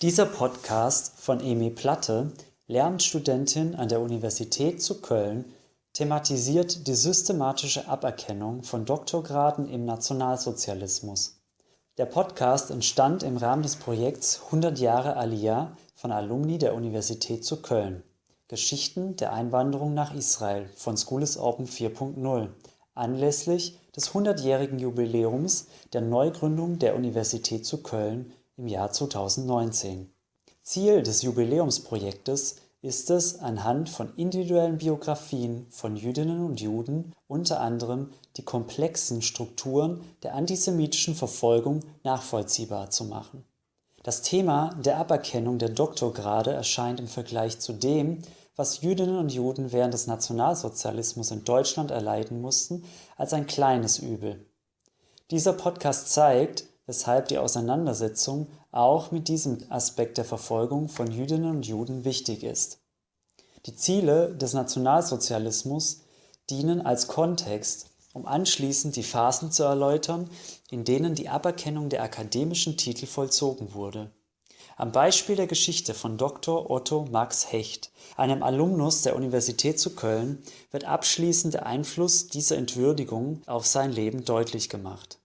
Dieser Podcast von Emi Platte, Lehramtsstudentin an der Universität zu Köln, thematisiert die systematische Aberkennung von Doktorgraden im Nationalsozialismus. Der Podcast entstand im Rahmen des Projekts 100 Jahre Aliyah von Alumni der Universität zu Köln. Geschichten der Einwanderung nach Israel von School is Open 4.0 anlässlich des 100-jährigen Jubiläums der Neugründung der Universität zu Köln im Jahr 2019. Ziel des Jubiläumsprojektes ist es, anhand von individuellen Biografien von Jüdinnen und Juden unter anderem die komplexen Strukturen der antisemitischen Verfolgung nachvollziehbar zu machen. Das Thema der Aberkennung der Doktorgrade erscheint im Vergleich zu dem, was Jüdinnen und Juden während des Nationalsozialismus in Deutschland erleiden mussten, als ein kleines Übel. Dieser Podcast zeigt, weshalb die Auseinandersetzung auch mit diesem Aspekt der Verfolgung von Jüdinnen und Juden wichtig ist. Die Ziele des Nationalsozialismus dienen als Kontext, um anschließend die Phasen zu erläutern, in denen die Aberkennung der akademischen Titel vollzogen wurde. Am Beispiel der Geschichte von Dr. Otto Max Hecht, einem Alumnus der Universität zu Köln, wird abschließend der Einfluss dieser Entwürdigung auf sein Leben deutlich gemacht.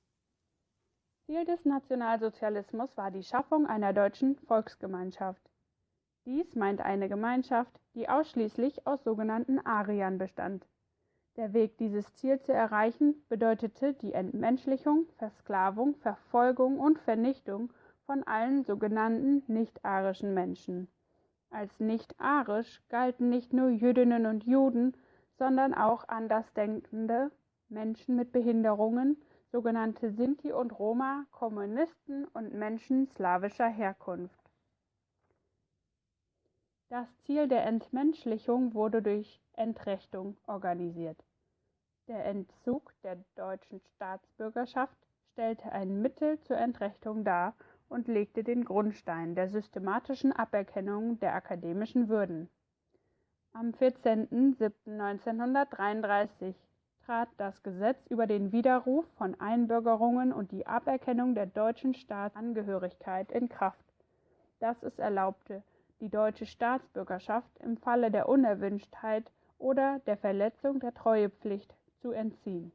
Ziel des Nationalsozialismus war die Schaffung einer deutschen Volksgemeinschaft. Dies meint eine Gemeinschaft, die ausschließlich aus sogenannten Ariern bestand. Der Weg, dieses Ziel zu erreichen, bedeutete die Entmenschlichung, Versklavung, Verfolgung und Vernichtung von allen sogenannten nicht-arischen Menschen. Als nicht-arisch galten nicht nur Jüdinnen und Juden, sondern auch andersdenkende Menschen mit Behinderungen, sogenannte Sinti und Roma, Kommunisten und Menschen slawischer Herkunft. Das Ziel der Entmenschlichung wurde durch Entrechtung organisiert. Der Entzug der deutschen Staatsbürgerschaft stellte ein Mittel zur Entrechtung dar und legte den Grundstein der systematischen Aberkennung der akademischen Würden. Am 14.07.1933 trat das Gesetz über den Widerruf von Einbürgerungen und die Aberkennung der deutschen Staatsangehörigkeit in Kraft, das es erlaubte, die deutsche Staatsbürgerschaft im Falle der Unerwünschtheit oder der Verletzung der Treuepflicht zu entziehen.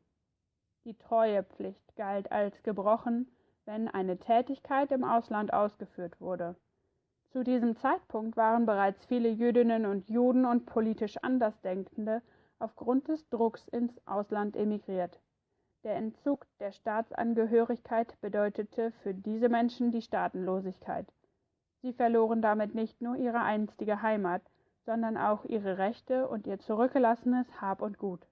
Die Treuepflicht galt als gebrochen, wenn eine Tätigkeit im Ausland ausgeführt wurde. Zu diesem Zeitpunkt waren bereits viele Jüdinnen und Juden und politisch Andersdenkende aufgrund des Drucks ins Ausland emigriert. Der Entzug der Staatsangehörigkeit bedeutete für diese Menschen die Staatenlosigkeit. Sie verloren damit nicht nur ihre einstige Heimat, sondern auch ihre Rechte und ihr zurückgelassenes Hab und Gut.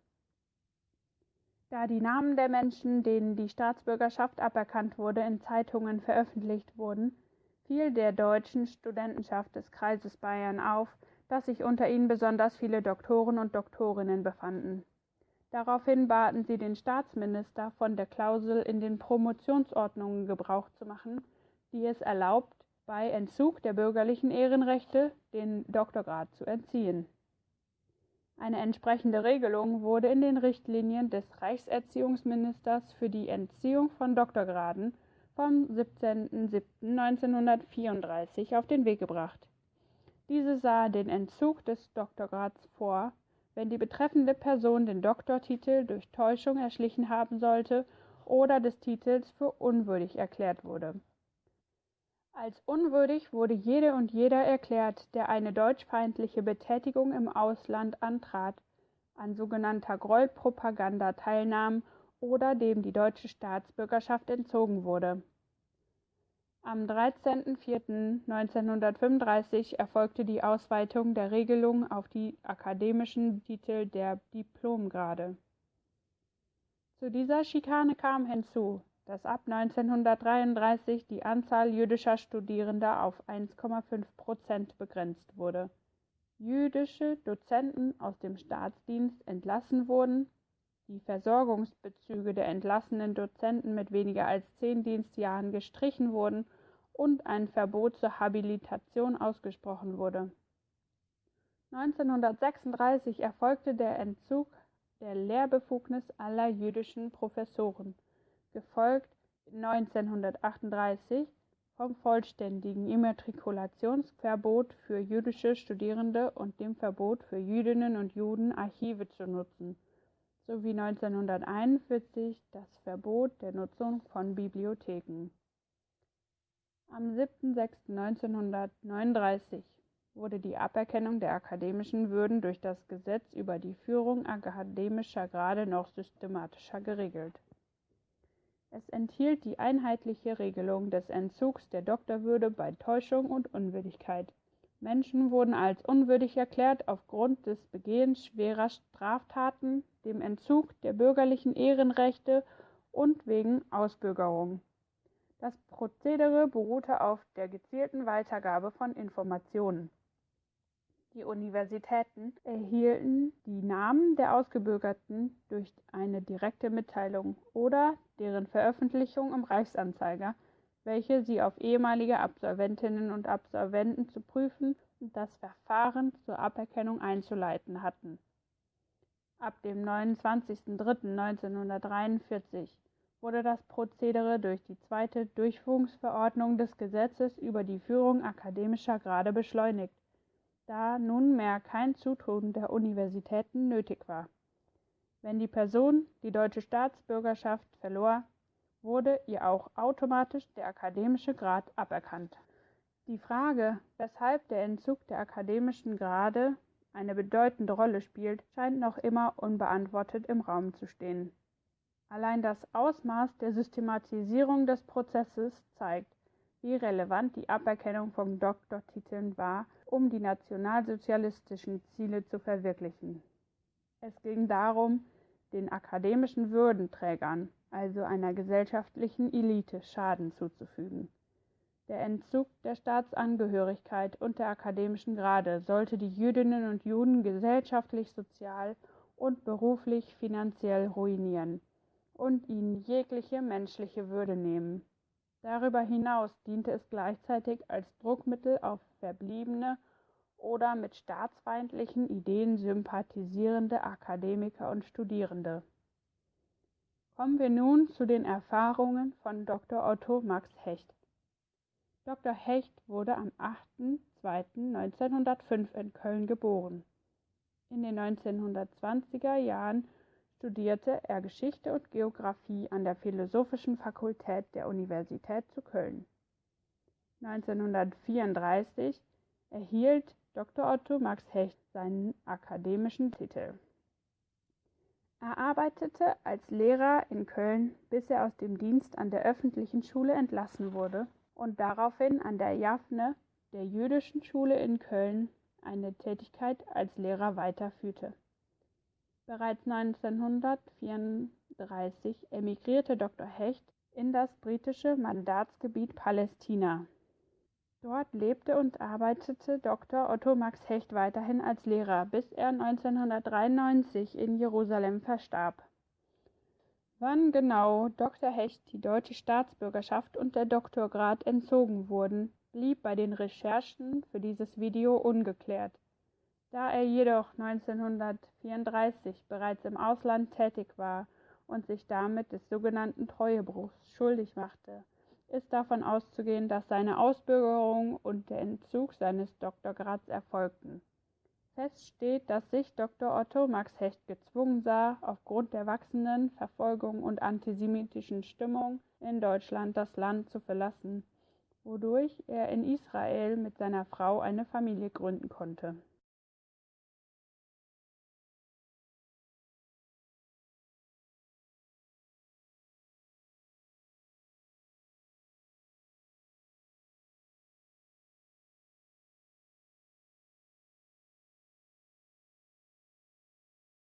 Da die Namen der Menschen, denen die Staatsbürgerschaft aberkannt wurde, in Zeitungen veröffentlicht wurden, fiel der deutschen Studentenschaft des Kreises Bayern auf, dass sich unter ihnen besonders viele Doktoren und Doktorinnen befanden. Daraufhin baten sie den Staatsminister, von der Klausel in den Promotionsordnungen Gebrauch zu machen, die es erlaubt, bei Entzug der bürgerlichen Ehrenrechte den Doktorgrad zu entziehen. Eine entsprechende Regelung wurde in den Richtlinien des Reichserziehungsministers für die Entziehung von Doktorgraden vom 17.07.1934 auf den Weg gebracht. Diese sah den Entzug des Doktorgrads vor, wenn die betreffende Person den Doktortitel durch Täuschung erschlichen haben sollte oder des Titels für unwürdig erklärt wurde als unwürdig wurde jede und jeder erklärt, der eine deutschfeindliche Betätigung im Ausland antrat, an sogenannter Gräuelpropaganda teilnahm oder dem die deutsche Staatsbürgerschaft entzogen wurde. Am 13.04.1935 erfolgte die Ausweitung der Regelung auf die akademischen Titel der Diplomgrade. Zu dieser Schikane kam hinzu, dass ab 1933 die Anzahl jüdischer Studierender auf 1,5 Prozent begrenzt wurde. Jüdische Dozenten aus dem Staatsdienst entlassen wurden, die Versorgungsbezüge der entlassenen Dozenten mit weniger als zehn Dienstjahren gestrichen wurden und ein Verbot zur Habilitation ausgesprochen wurde. 1936 erfolgte der Entzug der Lehrbefugnis aller jüdischen Professoren gefolgt 1938 vom vollständigen Immatrikulationsverbot für jüdische Studierende und dem Verbot für Jüdinnen und Juden, Archive zu nutzen, sowie 1941 das Verbot der Nutzung von Bibliotheken. Am 7.6.1939 wurde die Aberkennung der akademischen Würden durch das Gesetz über die Führung akademischer Grade noch systematischer geregelt. Es enthielt die einheitliche Regelung des Entzugs der Doktorwürde bei Täuschung und Unwürdigkeit. Menschen wurden als unwürdig erklärt aufgrund des Begehens schwerer Straftaten, dem Entzug der bürgerlichen Ehrenrechte und wegen Ausbürgerung. Das Prozedere beruhte auf der gezielten Weitergabe von Informationen. Die Universitäten erhielten die Namen der Ausgebürgerten durch eine direkte Mitteilung oder deren Veröffentlichung im Reichsanzeiger, welche sie auf ehemalige Absolventinnen und Absolventen zu prüfen und das Verfahren zur Aberkennung einzuleiten hatten. Ab dem 29.03.1943 wurde das Prozedere durch die zweite Durchführungsverordnung des Gesetzes über die Führung akademischer Grade beschleunigt da nunmehr kein Zutun der Universitäten nötig war. Wenn die Person die deutsche Staatsbürgerschaft verlor, wurde ihr auch automatisch der akademische Grad aberkannt. Die Frage, weshalb der Entzug der akademischen Grade eine bedeutende Rolle spielt, scheint noch immer unbeantwortet im Raum zu stehen. Allein das Ausmaß der Systematisierung des Prozesses zeigt, wie relevant die Aberkennung von Doktortiteln war, um die nationalsozialistischen Ziele zu verwirklichen. Es ging darum, den akademischen Würdenträgern, also einer gesellschaftlichen Elite, Schaden zuzufügen. Der Entzug der Staatsangehörigkeit und der akademischen Grade sollte die Jüdinnen und Juden gesellschaftlich, sozial und beruflich finanziell ruinieren und ihnen jegliche menschliche Würde nehmen. Darüber hinaus diente es gleichzeitig als Druckmittel auf verbliebene oder mit staatsfeindlichen Ideen sympathisierende Akademiker und Studierende. Kommen wir nun zu den Erfahrungen von Dr. Otto Max Hecht. Dr. Hecht wurde am 8.2.1905 in Köln geboren. In den 1920er Jahren studierte er Geschichte und Geographie an der Philosophischen Fakultät der Universität zu Köln. 1934 erhielt Dr. Otto Max Hecht seinen akademischen Titel. Er arbeitete als Lehrer in Köln, bis er aus dem Dienst an der öffentlichen Schule entlassen wurde und daraufhin an der Jaffne, der jüdischen Schule in Köln, eine Tätigkeit als Lehrer weiterführte. Bereits 1934 emigrierte Dr. Hecht in das britische Mandatsgebiet Palästina. Dort lebte und arbeitete Dr. Otto Max Hecht weiterhin als Lehrer, bis er 1993 in Jerusalem verstarb. Wann genau Dr. Hecht die deutsche Staatsbürgerschaft und der Doktorgrad entzogen wurden, blieb bei den Recherchen für dieses Video ungeklärt. Da er jedoch 1934 bereits im Ausland tätig war und sich damit des sogenannten Treuebruchs schuldig machte, ist davon auszugehen, dass seine Ausbürgerung und der Entzug seines Doktorgrads erfolgten. Fest steht, dass sich Dr. Otto Max Hecht gezwungen sah, aufgrund der wachsenden Verfolgung und antisemitischen Stimmung in Deutschland das Land zu verlassen, wodurch er in Israel mit seiner Frau eine Familie gründen konnte